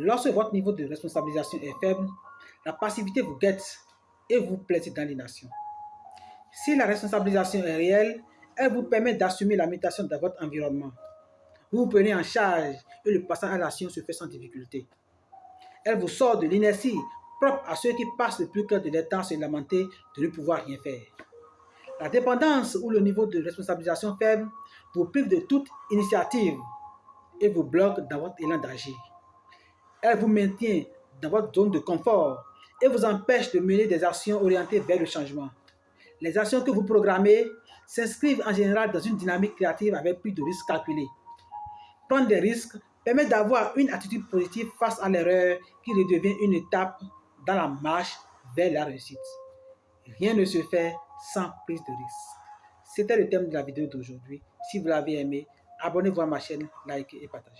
Lorsque votre niveau de responsabilisation est faible, la passivité vous guette et vous plaise dans l'ination. Si la responsabilisation est réelle, elle vous permet d'assumer la mutation de votre environnement. Vous vous prenez en charge et le passage à l'action se fait sans difficulté. Elle vous sort de l'inertie propre à ceux qui passent le plus clair de leur temps se lamenter de ne pouvoir rien faire. La dépendance ou le niveau de responsabilisation faible vous prive de toute initiative et vous bloque dans votre élan d'agir. Elle vous maintient dans votre zone de confort et vous empêche de mener des actions orientées vers le changement. Les actions que vous programmez s'inscrivent en général dans une dynamique créative avec plus de risques calculés. Prendre des risques permet d'avoir une attitude positive face à l'erreur qui redevient une étape dans la marche vers la réussite. Rien ne se fait sans prise de risque. C'était le thème de la vidéo d'aujourd'hui. Si vous l'avez aimé, abonnez-vous à ma chaîne, likez et partagez.